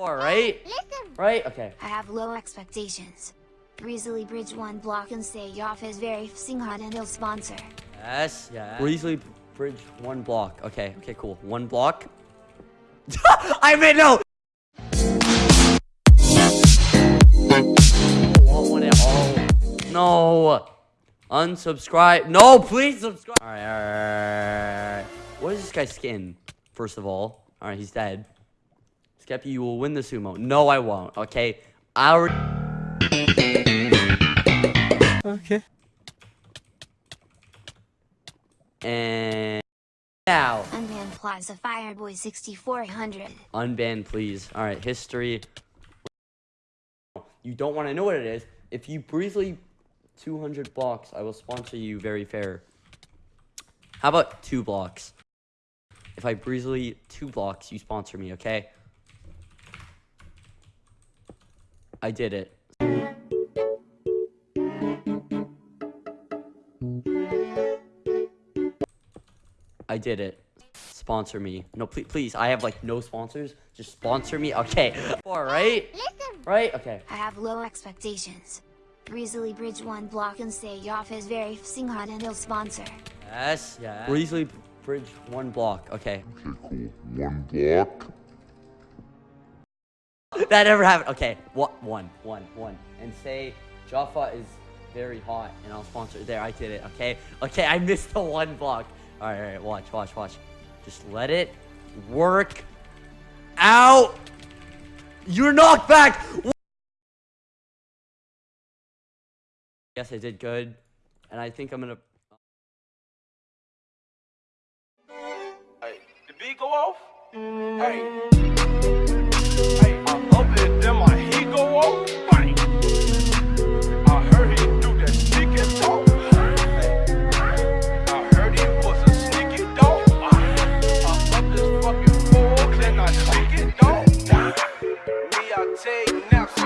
Four, right? Right? Okay. I have low expectations. Breezily Bridge one block and stay off is very hot and he'll sponsor. Yes, yeah. Breezily Bridge one block. Okay, okay, cool. One block. I mean, no! Want one at all. No. Unsubscribe. No, please subscribe. Alright, alright, alright. What is this guy's skin? First of all. Alright, he's dead. Skeppy, you will win the sumo. No, I won't. Okay. I already... Okay. And... Now. Unban Plaza Fireboy 6400. Unban, please. Alright, history. You don't want to know what it is. If you briefly 200 blocks, I will sponsor you very fair. How about two blocks? If I breezily two blocks, you sponsor me, okay? I did it. I did it. Sponsor me. No, please, please. I have like no sponsors. Just sponsor me. Okay. All right. Right? Okay. I have low expectations. Breezily Bridge one block and stay off is very hot and he'll sponsor. Yes, yeah. Breezily Bridge one block. Okay. Okay, cool. One block. That never happened. Okay, what? One, one, one. And say Jaffa is very hot and I'll sponsor. There, I did it. Okay, okay. I missed the one block. All right, all right. Watch, watch, watch. Just let it work out. You're knocked back. Yes, I did good. And I think I'm gonna... Hey, the beat go off? Hey. take nothing.